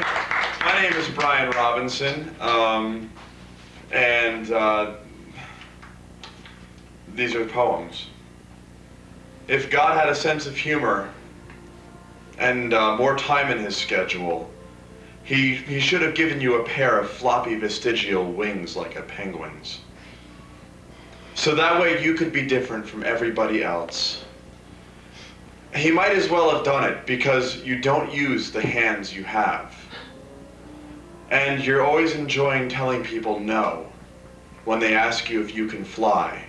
My name is Brian Robinson, um, and uh, these are poems. If God had a sense of humor and uh, more time in his schedule, he, he should have given you a pair of floppy vestigial wings like a penguin's. So that way you could be different from everybody else. He might as well have done it because you don't use the hands you have. And you're always enjoying telling people no when they ask you if you can fly.